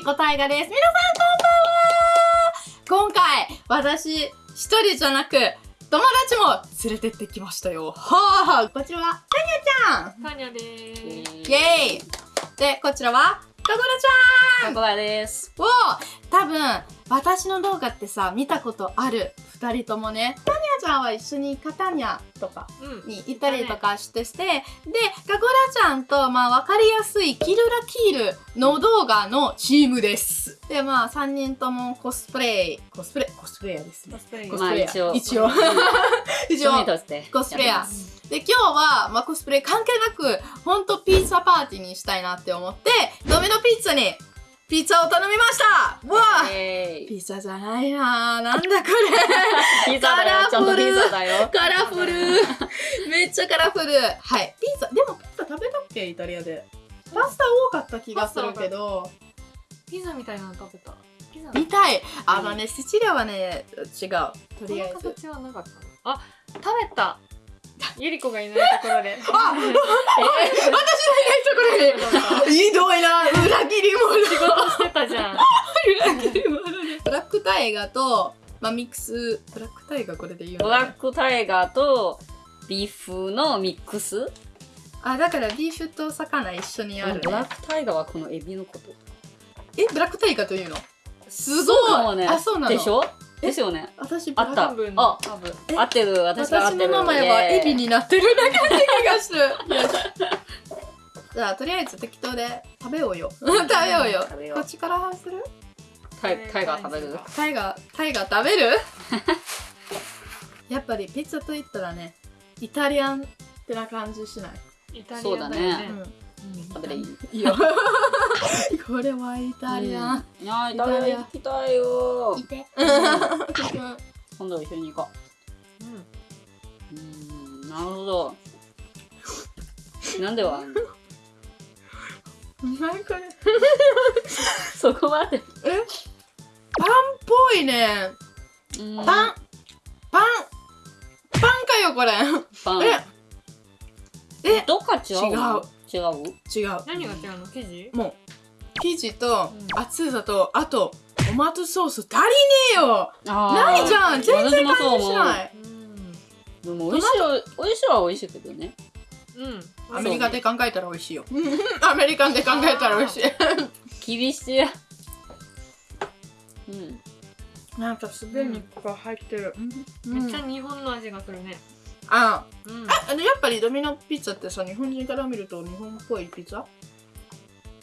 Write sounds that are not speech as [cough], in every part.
りこたいがです。皆さんこんばんは今回、私、一人じゃなく、友達も連れてってきましたよ。はあ、こちらは、タニャちゃんタニャでーす。イェーイで、こちらは、かこらちゃんここらです。を、多分、私の動画ってさ、見たことある二人ともね。タニャちゃんは一緒にカタニャとかうん。に行ったりとかしてして、で、かこらちゃんと、まあ、わかりやすいキルラキールの動画のチームです。で、まあ、三人ともコスプレイ、コスプレ、コスプレイヤーですね。コスプレイヤーまあ一応一応。一応 [laughs] 趣味として。コスプレイヤーで、今日は、まあ、コスプレ関係なく、ほんとピッツァパーティーにしたいなって思って、ドミノピッツァにピッツァを頼みましたうわあえーピザじゃないなぁ。なんだこれ。[laughs] ピザだよ、ちゃんとピザだよ。カラフル。[laughs] めっちゃカラフル。はい。ピザ、でもピザ食べたっけイタリアで。パスタ多かった気がするけど、ピザみたいなの食べた。ピザ見たい。あのね、シチリアはね、違う。とりあえず。形はなかったの。あ、食べた。ゆりこがいないところで。[laughs] あえー、ひどいな裏切り者仕事してたじゃん。裏切り者ね。ブラックタイガーと、まあ、ミックス、ブラックタイガーこれで言うのブラックタイガーとビーフのミックス？あ、だからビーフと魚一緒にある、ね。ブラックタイガーはこのエビのこと。え、ブラックタイガーというの？すごいね。あそうなのでしょ？ですよね。私、あった多分あ多分。え合ってる、私が合っ私てる。の名前はイエビになってるだけな気がする。[laughs] じゃあ、とりあえず適当で食べようよ。[laughs] 食べようよ。こっちからする？タイタイガー食べる？タイガー、タイガー食べる？[laughs] やっぱりピッツァと言ったらね、イタリアンってな感じしない？イタリそうだねアだよね。うんうん食べていい？いいよ。[laughs] これはイタリアン。うん。いやーイタリア行きたいよ。いて。[laughs] 今度一緒に行こう。ん。ううーんなるほど。なんでは何これ。[laughs] そこまで。パンっぽいね。うん。パン。パン。パンかよこれ。パン。え？えどっか違う？の違う？違う。何が違うの？生地？もう生地とうん。厚さとあとトマトソース足りねえよ！ないじゃん！全然感じしない。うん。でも美味しいは美味しいは美味しいけどね。うん。アメリカで考えたら美味しいよ。アメリカンで考えたら美味しい。[laughs] 厳しいうん。なんかすでにここ入ってる。めっちゃ日本の味がするね。あうん。あのやっぱりドミノピッツァってさ日本人から見ると日本っぽいピッツァ？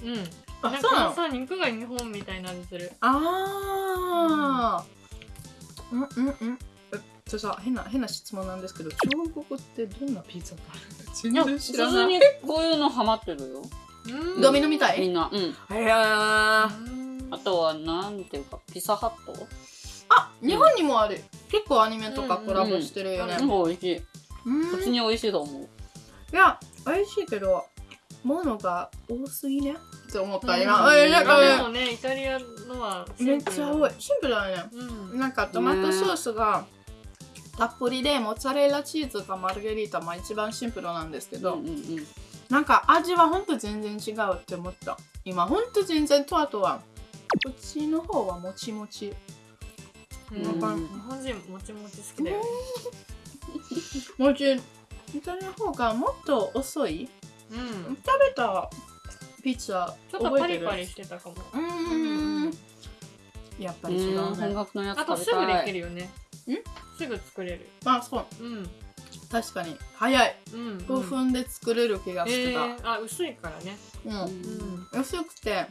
うん。あなんそうなの？かさ、肉が日本みたいな味する。あー。うん。うんうん。えじゃあさ変な変な質問なんですけど中国ってどんなピッツァがあるの全然普知らない。通にこういうのハマってるよ。うん。ドミノみたい？みんな。うん。いやー。うんあとはなんていうかピザハット？あ日本にもある。結構アニメとかコラボしてるよね。なん。か美味しい。うん普通に美味しいと思う。いや美味しいけど物が多すぎね。って思ったうん。今。えなんかね。でもね、イタリアのはシめっちゃ多い。シンプルだね。うん。なんかトマトソースがたっぷりでモッツァレラチーズかマルゲリータまあ一番シンプルなんですけど、うんうんうん。なんか味はほんと全然違うって思った。今ほんと全然とあとはこっちの方はもちもち。日本人もちもち好きだよね。[laughs] もちイタリアの方がもっと遅い？うん。食べたピッツァちょっとパリパリしてたかも。うーんやっぱり違ううん本ね格のやつあとすぐできるよね。すぐ作れる。まあそううん。確かに早いうん。5分で作れる気がしてた、えー、あ、薄いからね。うんうん。薄くて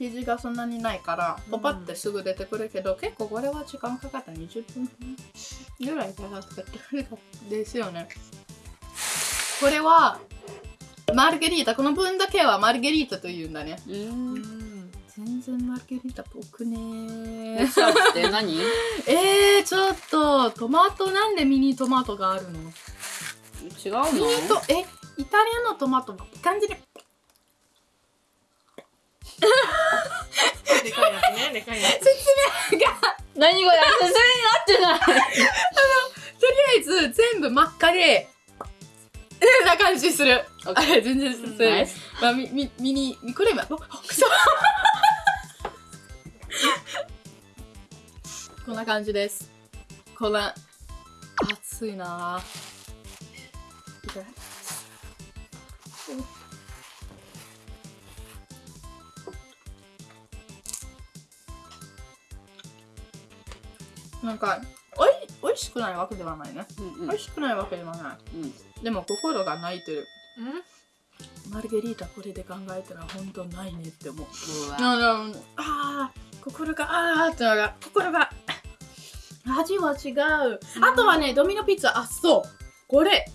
生地がそんなにないからうん。ポパってすぐ出てくるけど、結構これは時間かかった20分ぐらいかかったですよね。これはマルゲリータこの分だけはマルゲリータというんだね。ううん。ん。全然マルゲリータっぽくねピザって何？[laughs] えー、ちょっとトマトなんでミニトマトがあるの？ミ違うの？ニトえイタリアのトマトはいい感じでかいやつね、でかいやつ。説明が。何これ説明になってない。あの、とりあえず全部真っ赤で、えな感じする。あれ、全然進んな。まあ、み、み、ミに、ミれレ。く [laughs] そこんな感じです。こんな、暑いな。なんかおい美味しくないわけではないね、うんうん。美味しくないわけではない。うん。でも心が泣いてる。うん。マルゲリータこれで考えたら本当ないねって思う。あのあー心があーってのが心が味は違う、あとはねドミノピッツァあそう。これ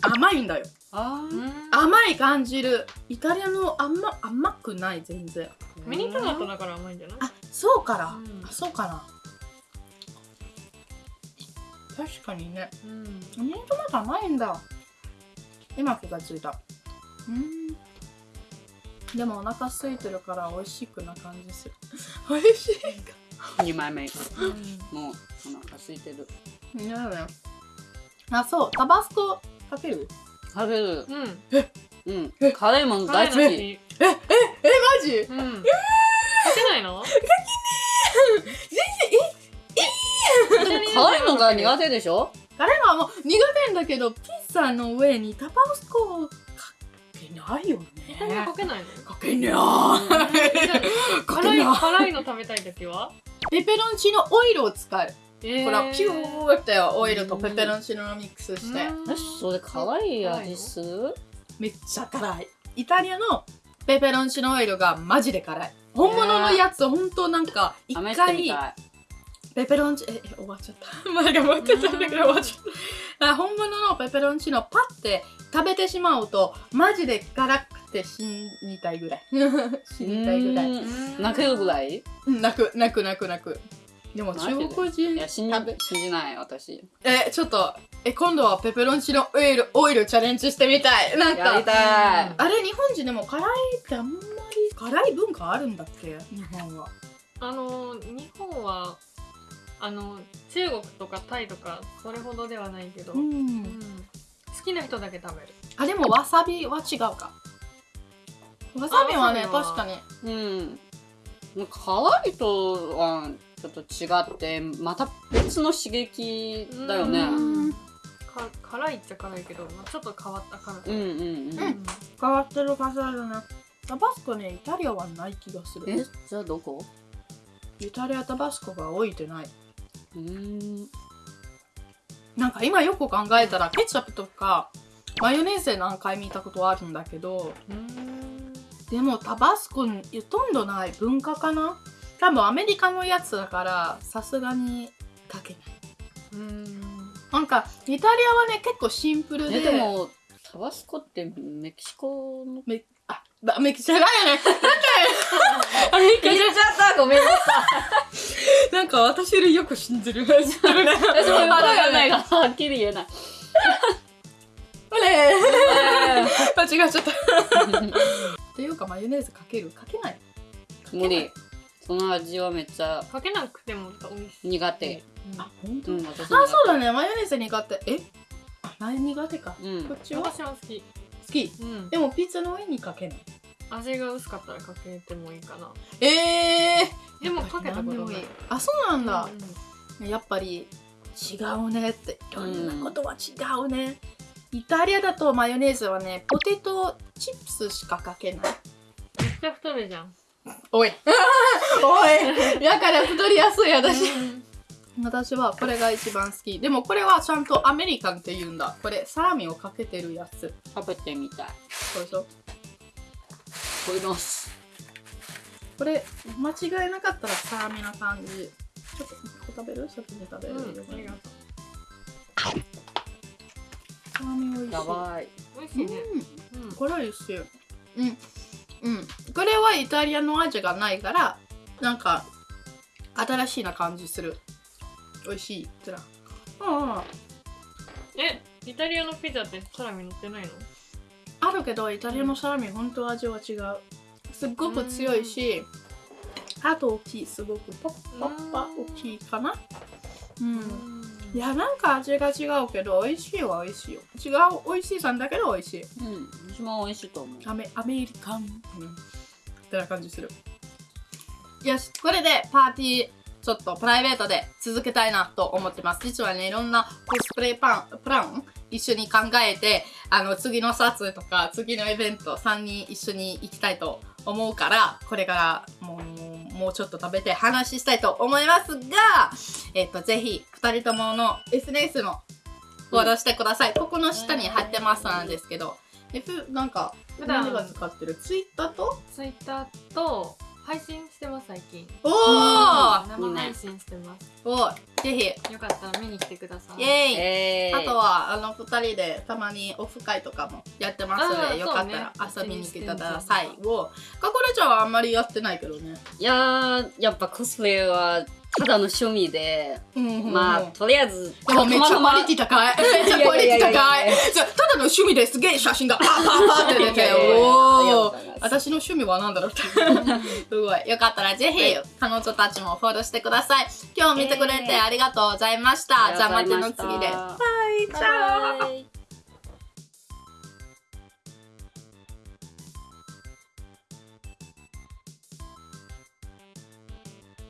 甘いんだよ。あ甘い感じる。イタリアの甘甘くない全然。ーミニトマトだから甘いんじゃない？あそうから、うん。あそうかな確かにね。うん。ミニトマト甘いんだ。今気がついた。うん。でもお腹空いてるから美味しくな感じする。[laughs] 美味しい二枚目。うん。もうお腹空いてる。いやだよ。あそう。タバスコかける？食べる。うん。うん。辛いもの大好き。辛いの好きマジ？うん。かけないの？辛いのが苦手でしょ？彼はもう苦手んだけどピッツァの上にタバスコかけないよ他にはね。かけないの？かけにゃーか辛い。辛いの食べたい時は？ペペロンチーノオイルを使う。えほらピューってオイルとペペロンチーノのミックスして。よしそれ辛い味する？めっちゃ辛い。イタリアのペペロンチーノオイルがマジで辛い。本物のやつほんとなんか一回ペペロンチええ終わっちゃった。[laughs] まだ持ってたんだけど終わっちゃった。あ本物のペペロンチーノパッて食べてしまうとマジで辛くて死にたいぐらい。[laughs] 死にたいぐらい。うん。泣けるぐらい？うん泣く泣く泣く泣く。でも中国い人や信じ食べ信じない私。えちょっとえ今度はペペロンチーノオイルオイルチャレンジしてみたい。なんやりかたい。あれ日本人でも辛いってあんまり辛い文化あるんだっけ？日本は。あの日本はあの中国とかタイとかそれほどではないけど、うん。ん。好きな人だけ食べる。あでもわさびは違うか。わさびはね確かに。うん。辛いとはちょっと違ってまた別の刺激だよね。ううん。んか辛いっちゃ辛いけど、まあ、ちょっと変わった辛さ、うんうんうん。変わってる感じあるねタバスコねイタリアはない気がする。え？じゃあどこ？イタリアタバスコが置いてないうーん。なんか今よく考えたらケチャップとかマヨネーズで何回見たことあるんだけどうん。でもタバスコほとんどない文化かな？多分アメリカのやつだからさすがにかけない。うん。なんかイタリアはね結構シンプルで。えでもタバスコってメキシコのめあだめっちゃないよね。なんかアメリカじゃちゃった。ごめんなさい。なんか私よりよく信じる。[laughs] 私もよくわかんないが [laughs] はっきり言えない。あれ間違っちゃった。っていうかマヨネーズかける？かけない。無理。その味はめっちゃかけなくても美味しい。苦手。あ本当、あそうだね。マヨネーズ苦手。え？あ何苦手か、うん。こっちは？好私は好き、きうん、でもピザの上にかけない。味が薄かったらかけてもいいかな。えー、でもかけたことない。あそうなんだ。う、んやっぱり違うねって。いろんなことは違うね、イタリアだとマヨネーズはねポテトチップスしかかけない。めっちゃ太るじゃん。おい。[laughs] おい。[laughs] だから太りやすい私。うん私はこれが一番好き。でもこれはちゃんとアメリカンって言うんだ。これサラミをかけてるやつ。食べてみたい。そうそうこれます。これ間違いなかったらサラミな感じ。ちょっと一個食べる？先に食べる、うん、ありがとサラミ美味しい。やばい。う美味しいね。うん。うん。これ美味しい。うん。うん。これはイタリアの味がないからなんか新しいな感じする美味しい。ってなうんうん。えイタリアのピザってサラミ乗ってないの？あるけどイタリアのサラミ本当味は違う。すっごく強いしあと大きいすごくパッパッパ大きいかな？うん。いやなんか味が違うけど美味しいは美味しいよ。違う美味しいさんだけど美味しい。うん、一番美味しいと思う。アメアメリカン、うん、ってな感じする。よしこれでパーティーちょっとプライベートで続けたいなと思ってます。実はね、いろんなコスプレパン、プラン一緒に考えて、あの、次の撮影とか、次のイベント3人一緒に行きたいと思うから、これからもう、もうちょっと食べて話したいと思いますが、えっ、と、ぜひ、二人ともの SNS のフォローしてください。ここの下に貼ってますなんですけど、F、なんか、普段何が使ってる？ツイッターと？ツイッターと配信してます最近。おー！生配信してます。おいぜひ。よかったら見に来てください。イエーイ、えー、あとはあの2人でたまにオフ会とかもやってますのでよかったら遊びに来てください。をかこれちゃんはあんまりやってないけどね、いやーやっぱコスプレはただの趣味で、うんまあでとりあえずもめっちゃクオリティ高い。めっちゃクオリティ高い。ただの趣味ですげえ写真がパーパーパーって出て私の趣味は何だろうって [laughs] すごい。よかったらぜひ彼女たちもフォローしてください。今日見てくれてありがとうございました、じゃあまたの次で。バイチャー